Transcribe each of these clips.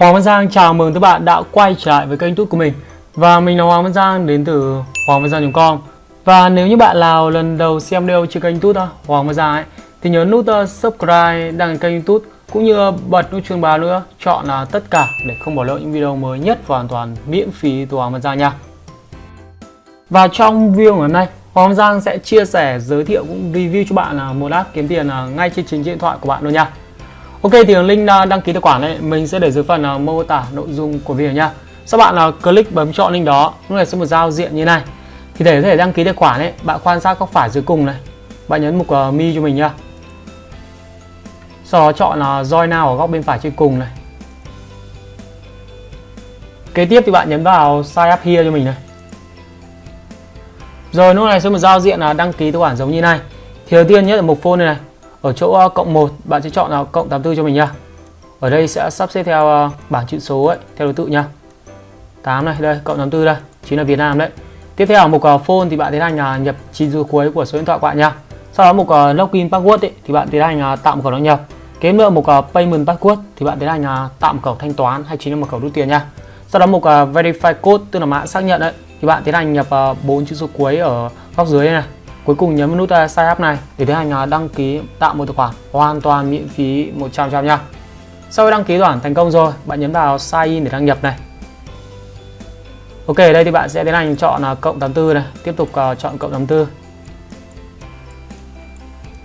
Hoàng Văn Giang chào mừng các bạn đã quay trở lại với kênh YouTube của mình. Và mình là Hoàng Văn Giang đến từ hoàng văn giang.com Và nếu như bạn nào lần đầu xem video trên kênh YouTube Hoàng Văn Giang ấy Thì nhớ nút ờ, subscribe đăng kênh YouTube Cũng như bật nút chuông báo nữa Chọn là tất cả để không bỏ lỡ những video mới nhất và hoàn toàn miễn phí từ Hoàng Văn Giang nha. Và trong video ngày hôm nay Hoàng Văn Giang sẽ chia sẻ, giới thiệu cũng review cho bạn là một app kiếm tiền ờ, ngay trên chính điện thoại của bạn luôn nha. Ok thì link à, đăng ký tài khoản này mình sẽ để dưới phần uh, mô tả nội dung của video nha. Sau bạn uh, click bấm chọn link đó, lúc này sẽ một giao diện như này. Thì để có thể đăng ký tài khoản ấy, bạn quan sát góc phải dưới cùng này. Bạn nhấn mục uh, mi cho mình nha. Sau đó chọn là uh, join now ở góc bên phải trên cùng này. Kế tiếp thì bạn nhấn vào sign up here cho mình này. Rồi lúc này sẽ một giao diện là đăng ký tài khoản giống như này. Thì đầu tiên nhất là mục phone này này ở chỗ ờ, cộng 1 bạn sẽ chọn là cộng 84 cho mình nha. Ở đây sẽ sắp xếp theo ờ, bảng chữ số ấy theo thứ tự nha. 8 này đây cộng 84 đây chính là Việt Nam đấy. Tiếp theo mục phone thì bạn tiến hành là nhập chín số cuối của số điện thoại của bạn nha. Sau đó mục login password ấy, thì bạn tiến hành tạo một khẩu đăng nhập. Kế nữa mục payment password thì bạn tiến hành tạo một khẩu thanh toán hay chính là một khẩu rút tiền nha. Sau đó mục verify code tức là mã xác nhận đấy thì bạn tiến hành nhập bốn chữ số cuối ở góc dưới này. Cuối cùng nhấn nút uh, sign up này để tiến hành uh, đăng ký tạo một tài khoản hoàn toàn miễn phí 100% nha. Sau khi đăng ký tài khoản thành công rồi, bạn nhấn vào sign in để đăng nhập này. Ok, đây thì bạn sẽ tiến hành chọn uh, cộng 84 này, tiếp tục chọn cộng 84.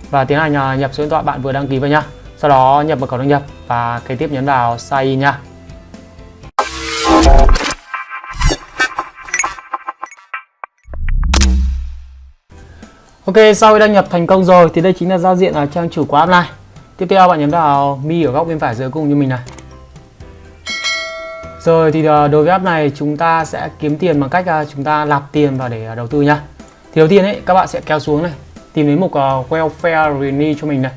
Và tiến hành nhập số điện thoại bạn vừa đăng ký vào nha. Sau đó nhập mật khẩu đăng nhập và kế tiếp nhấn vào sign in nha. Ok, sau khi đăng nhập thành công rồi thì đây chính là giao diện ở trang chủ của app này. Tiếp theo bạn nhấn vào mi ở góc bên phải dưới cùng như mình này. Rồi thì ờ, đối với app này chúng ta sẽ kiếm tiền bằng cách ờ, chúng ta nạp tiền vào để ờ, đầu tư nhá. Thì đầu tiên ấy các bạn sẽ kéo xuống này, tìm đến mục welfare renew cho mình này.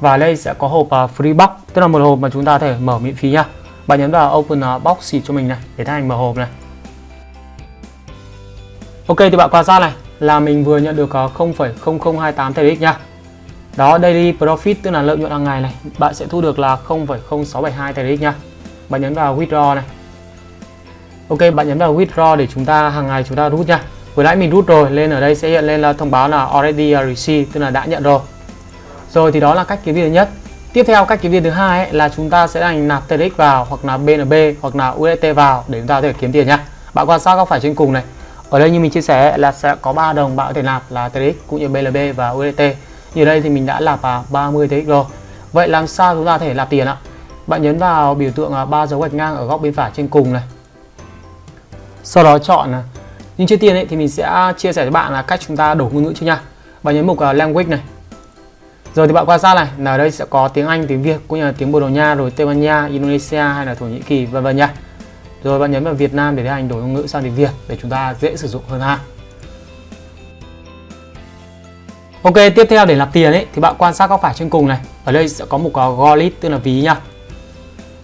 Và đây sẽ có hộp free box, tức là một hộp mà chúng ta có thể mở miễn phí nhá. Bạn nhấn vào open box cho mình này để thành mở hộp này. Ok thì bạn quan sát này, là mình vừa nhận được ờ, 0,0028 TRX nha. Đó, daily profit tức là lợi nhuận hàng ngày này, bạn sẽ thu được là 0,0672 TRX nha. Bạn nhấn vào withdraw này. Ok, bạn nhấn vào withdraw để chúng ta hàng ngày chúng ta rút nha. Vừa nãy mình rút rồi, lên ở đây sẽ hiện lên là thông báo là already ờ, received tức là đã nhận rồi. Rồi thì đó là cách kiếm tiền thứ nhất. Tiếp theo cách kiếm tiền thứ hai ấy, là chúng ta sẽ đành nạp TRX vào hoặc là BNB hoặc là USDT vào để chúng ta có thể kiếm tiền nha. Bạn quan sát góc phải trên cùng này ở đây như mình chia sẻ là sẽ có 3 đồng bạn có thể nạp là TRX cũng như BLB và USDT như đây thì mình đã nạp vào 30 TRX rồi. Vậy làm sao chúng ta có thể nạp tiền ạ? Bạn nhấn vào biểu tượng à, ba dấu gạch ngang ở góc bên phải trên cùng này. Sau đó chọn à, nhưng trước tiên ấy, thì mình sẽ chia sẻ với bạn là cách chúng ta đổi ngôn ngữ trước nha. Bạn nhấn mục uh, language này. Rồi thì bạn quan sát này là ở đây sẽ có tiếng Anh tiếng Việt cũng như là tiếng Bồ Đào Nha rồi Tây Ban Nha Indonesia hay là Thổ Nhĩ Kỳ vân vân nha rồi bạn nhấn vào Việt Nam để tiến hành đổi ngôn ngữ sang tiếng Việt để chúng ta dễ sử dụng hơn ha. Ok, tiếp theo để nạp tiền ấy thì bạn quan sát góc phải trên cùng này. Ở đây sẽ có mục wallet tức là ví nha.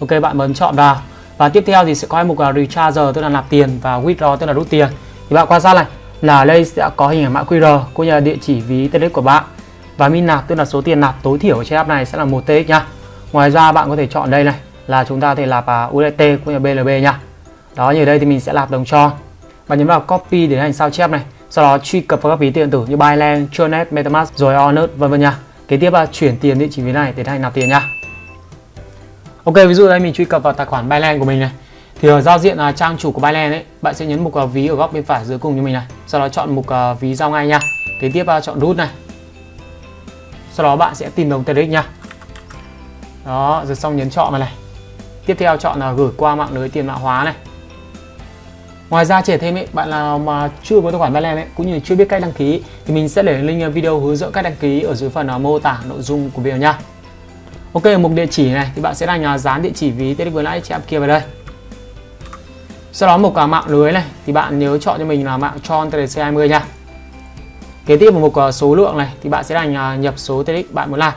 Ok, bạn bấm chọn vào. Và tiếp theo thì sẽ có mục Recharger tức là nạp tiền và withdraw tức là rút tiền. Thì bạn quan sát này là ở đây sẽ có hình ảnh mã QR cũng như là địa chỉ ví TX của bạn. Và min nạp tức là số tiền nạp tối thiểu trên app này sẽ là 1 TX nha. Ngoài ra bạn có thể chọn đây này là chúng ta thể nạp uh, USDT cũng như BLB nha đó như ở đây thì mình sẽ lạp đồng tròn và nhấn vào copy để hành sao chép này sau đó truy cập vào các ví điện tử như Binance, Tronet, MetaMask rồi Onet vân vân nha kế tiếp là chuyển tiền địa chỉ ví này để hành nạp tiền nha Ok ví dụ đây mình truy cập vào tài khoản Binance của mình này. Thì ở giao diện là trang chủ của Binance ấy bạn sẽ nhấn mục uh, ví ở góc bên phải dưới cùng như mình này. Sau đó chọn mục uh, ví giao ngay nha kế tiếp uh, chọn root này. Sau đó bạn sẽ tìm đồng TRX nha đó rồi xong nhấn chọn vào này tiếp theo chọn là gửi qua mạng lưới tiền mã hóa này Ngoài ra trẻ thêm ấy, bạn nào mà chưa có tài khoản Binance ấy, cũng như chưa biết cách đăng ký thì mình sẽ để link video hướng dẫn cách đăng ký ở dưới phần à, mô tả nội dung của video nha. Ok, ở mục địa chỉ này thì bạn sẽ đánh à, dán địa chỉ ví TD vừa nãy chị kia vào đây. Sau đó mục cả mạng lưới này thì bạn nhớ chọn cho mình là mạng Tron TDC20 nha. Kế tiếp một mục số lượng này thì bạn sẽ là nhập số TDX bạn muốn làm.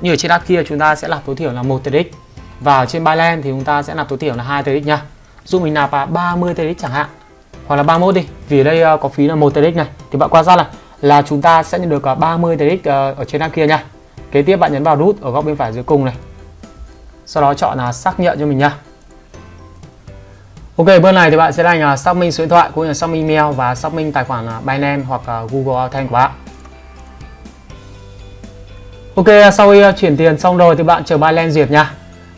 Như ở trên app kia chúng ta sẽ là tối thiểu là 1 TDX và ở trên Binance thì chúng ta sẽ nạp tối thiểu là 2 TX nha. Dụ mình nạp vào 30 TRX chẳng hạn. Hoặc là 31 đi vì ở đây ờ, có phí là 1 TRX này. Thì bạn quan sát là là chúng ta sẽ nhận được ờ, 30 TRX ờ, ở trên đằng kia nha. Kế tiếp bạn nhấn vào nút ở góc bên phải dưới cùng này. Sau đó chọn là xác nhận cho mình nha. Ok, bước này thì bạn sẽ đánh uh, xác minh số điện thoại cũng như xác minh email và xác minh tài khoản uh, Binance hoặc uh, Google Authent của bạn. Ok, sau khi à, chuyển tiền xong rồi thì bạn chờ Binance duyệt nha.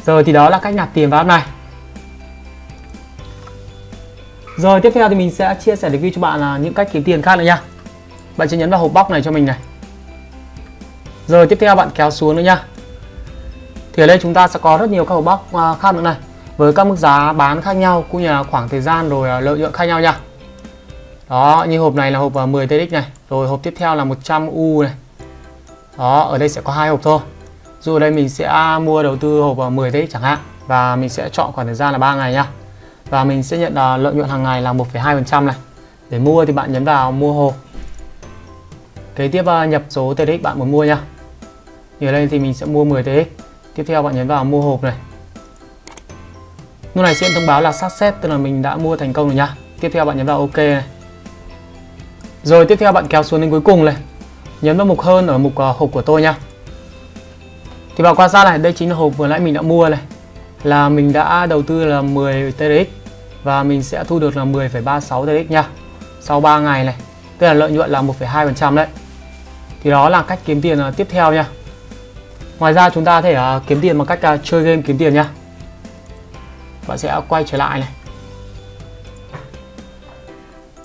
Rồi thì đó là cách nạp tiền vào app này. Rồi, tiếp theo thì mình sẽ chia sẻ review cho bạn là những cách kiếm tiền khác nữa nha. Bạn sẽ nhấn vào hộp box này cho mình này. Rồi, tiếp theo bạn kéo xuống nữa nha. Thì ở đây chúng ta sẽ có rất nhiều các hộp box à, khác nữa này với các mức giá bán khác nhau cũng như là khoảng thời gian rồi à, lợi nhuận khác nhau nha đó, như hộp này là hộp à, 10 TX này rồi hộp tiếp theo là 100 U này đó, ở đây sẽ có hai hộp thôi dù đây mình sẽ mua đầu tư hộp 10 à, TX chẳng hạn và mình sẽ chọn khoảng thời gian là 3 ngày nha và mình sẽ nhận à, lợi nhuận hàng ngày là 1,2% này để mua thì bạn nhấn vào mua hộp kế tiếp à, nhập số TX bạn muốn mua nha như ở đây thì mình sẽ mua 10 TX tiếp theo bạn nhấn vào mua hộp này Lúc này sẽ thông báo là success tức là mình đã mua thành công rồi nha. Tiếp theo bạn nhấn vào OK này. Rồi tiếp theo bạn kéo xuống đến cuối cùng này. Nhấn vào mục hơn ở mục uh, hộp của tôi nha. Thì bạn quan sát này, đây chính là hộp vừa nãy mình đã mua này. Là mình đã đầu tư là 10 TRX và mình sẽ thu được là 10,36 TRX nha. Sau 3 ngày này, tức là lợi nhuận là 1,2% đấy. Thì đó là cách kiếm tiền à, tiếp theo nha. Ngoài ra chúng ta có thể à, kiếm tiền bằng cách à, chơi game kiếm tiền nha bạn sẽ quay trở lại này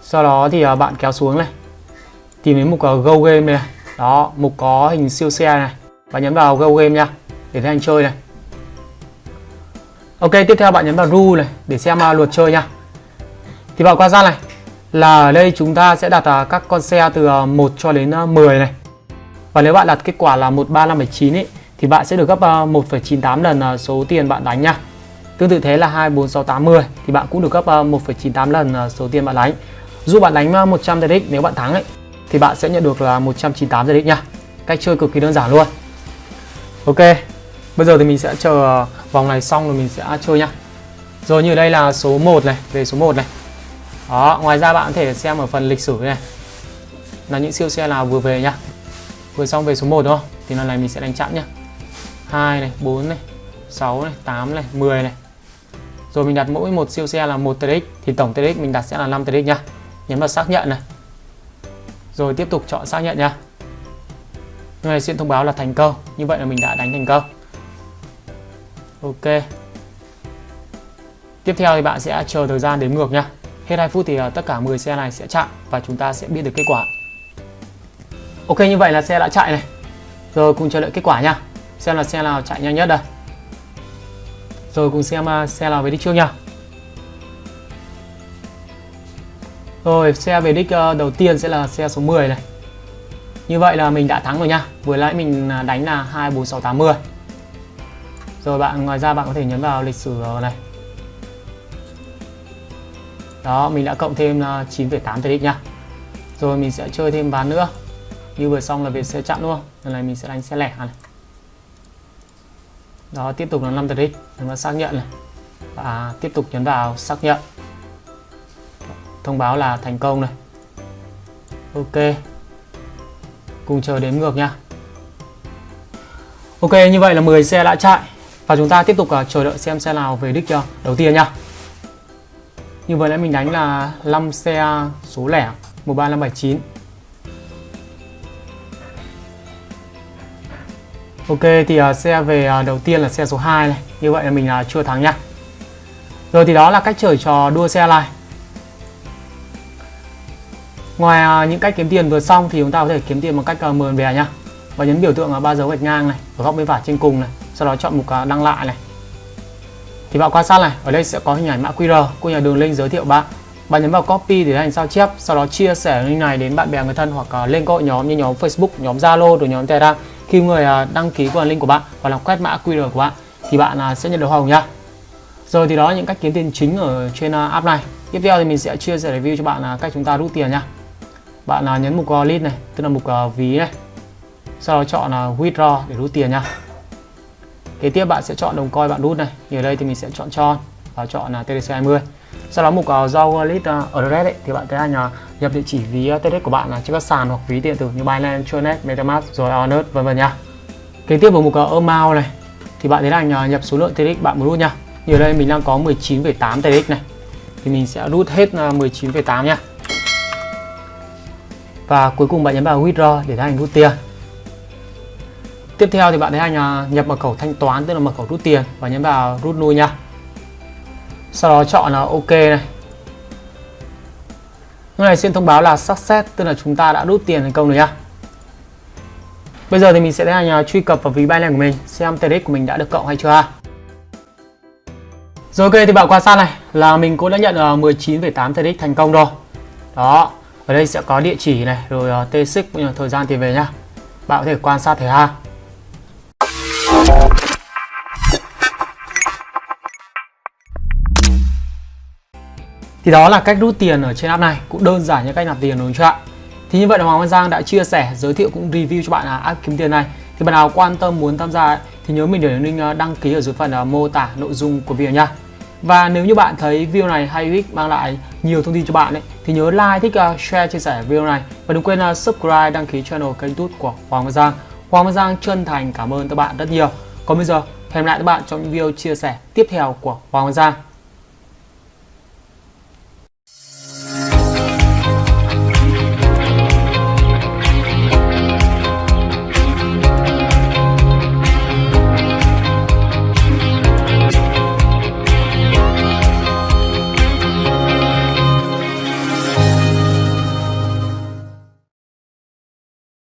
sau đó thì bạn kéo xuống này tìm đến mục Go Game này đó mục có hình siêu xe này và nhấn vào Go Game nha để thấy anh chơi này Ok tiếp theo bạn nhấn vào Rule này để xem uh, luật chơi nha thì bạn quan sát này là ở đây chúng ta sẽ đặt uh, các con xe từ à, uh, 1 cho đến uh, 10 này và nếu bạn đặt kết quả là 135,9 ấy thì bạn sẽ được gấp uh, 1,98 lần uh, số tiền bạn đánh nha Tương tự thế là 24680 thì bạn cũng được gấp 1,98 lần ờ, số tiền bạn đánh. Dù bạn đánh 100 ZX nếu bạn thắng ấy thì bạn sẽ nhận được là 198 ZX nha. Cách chơi cực kỳ đơn giản luôn. Ok. Bây giờ thì mình sẽ chờ ờ, vòng này xong rồi mình sẽ chơi nhá. Rồi như đây là số 1 này, về số 1 này. Đó, ngoài ra bạn có thể xem ở phần lịch sử này. Là những siêu xe nào vừa về nhá. Vừa xong về số 1 đúng không? Thì lần này mình sẽ đánh chặn nhá. 2 này, 4 này, 6 này, 8 này, 10 này. Rồi mình đặt mỗi một siêu xe là 1 TX thì tổng TX mình đặt sẽ là 5 TX nhá. Nhấn vào xác nhận này. Rồi tiếp tục chọn xác nhận nhá. Như này sẽ thông báo là thành công. Như vậy là mình đã đánh thành công. Ok. Tiếp theo thì bạn sẽ chờ thời gian đếm ngược nha. Hết 2 phút thì ờ, tất cả 10 xe này sẽ chạy và chúng ta sẽ biết được kết quả. Ok, như vậy là xe đã chạy này. Rồi cùng chờ đợi kết quả nha. Xem là xe nào chạy nhanh nhất đây. Rồi cùng xem ờ, xe nào về đích trước nha Rồi, xe về đích ờ, đầu tiên sẽ là xe số 10 này như vậy là mình đã thắng rồi nha. Vừa nãy mình à, đánh là 2, 4, 6, 8, 10 Rồi bạn ngoài ra bạn có thể nhấn vào lịch sử này. Đó mình đã cộng thêm à, 9,8 TX nha. Rồi mình sẽ chơi thêm ván nữa. Như vừa xong là về xe chặn luôn Lần này mình sẽ đánh xe lẻ này. Đó tiếp tục là 5 tỷ. x nhấn vào xác nhận này. Và tiếp tục nhấn vào xác nhận. Thông báo là thành công này. Ok cùng chờ đếm ngược nha. Ok như vậy là 10 xe đã chạy. Và chúng ta tiếp tục uh, chờ đợi xem xe nào về đích chưa? Đầu tiên nha như vừa nãy mình đánh là 5 xe số lẻ 13579 Ok thì uh, xe về uh, đầu tiên là xe số 2 này. Như vậy là mình uh, chưa thắng nhá. Rồi thì đó là cách chơi trò đua xe này. Ngoài à, những cách kiếm tiền vừa xong thì chúng ta có thể kiếm tiền bằng cách uh, mượn bè nhá. Và nhấn biểu tượng ba dấu gạch ngang này Ở góc bên phải trên cùng này Sau đó chọn mục à, đăng lại này. Thì bạn quan sát này Ở đây sẽ có hình ảnh mã QR của nhà đường link giới thiệu bạn. Bạn nhấn vào copy để hành sao chép sau đó chia sẻ link này đến bạn bè người thân hoặc lên các hội nhóm như nhóm Facebook, nhóm Zalo, rồi nhóm Telegram. Khi người đăng ký qua link của bạn và làm quét mã QR của bạn thì bạn sẽ nhận được hoa hồng nhá. Rồi thì đó là những cách kiếm tiền chính ở trên app này. Tiếp theo thì mình sẽ chia sẻ review cho bạn cách chúng ta rút tiền nhá bạn à, nhấn mục à, wallet này tức là mục à, ví này sau đó chọn withdraw để rút tiền nha kế tiếp bạn sẽ chọn đồng coin bạn rút này như ở đây thì mình sẽ chọn tròn và chọn là TDC20 sau đó mục uh, do wallet uh, address ấy, thì bạn thấy anh uh, nhập địa chỉ ví uh, TDC của bạn là trên các sàn hoặc ví điện tử như Binance, Tronet, MetaMask rồi Onet vân vân nha. Kế tiếp vào mục uh, amount này thì bạn tiến anh uh, nhập số lượng TDX bạn muốn rút nha. Như ở đây mình đang có 19,8 TDX này. thì mình sẽ rút hết 19,8 nha và cuối cùng bạn nhấn vào withdraw để tiến hành rút tiền. Tiếp theo thì bạn tiến hành à, nhập mật khẩu thanh toán tức là mật khẩu rút tiền và nhấn vào rút nuôi nha. Sau đó chọn là ok này. Lúc này xin thông báo là success tức là chúng ta đã rút tiền thành công rồi nhá bây giờ thì mình sẽ tiến hành à, truy cập vào ví Binance của mình xem TRX của mình đã được cộng hay chưa rồi ok thì bạn quan sát này là mình cũng đã nhận à, 19,8 TRX thành công rồi. Đó ở đây sẽ có địa chỉ này rồi uh, t xích cũng như thời gian tiền về nhá bạn có thể quan sát thấy ha Thì đó là cách rút tiền ở trên app này cũng đơn giản như cách nạp tiền đúng không ạ? Thì như vậy là Hoàng Văn Giang đã chia sẻ, giới thiệu cũng review cho bạn là app kiếm tiền này. Thì bạn nào quan tâm muốn tham gia thì nhớ mình để link ờ, đăng ký ở dưới phần ờ, mô tả nội dung của video nha. Và nếu như bạn thấy video này hay hữu ích mang lại nhiều thông tin cho bạn ấy, thì nhớ like, thích, uh, share, chia sẻ video này và đừng quên uh, subscribe, đăng ký channel kênh YouTube của Hoàng Văn Giang. Hoàng Văn Giang chân thành cảm ơn các bạn rất nhiều. Còn bây giờ hẹn lại các bạn trong những video chia sẻ tiếp theo của Hoàng Văn Giang.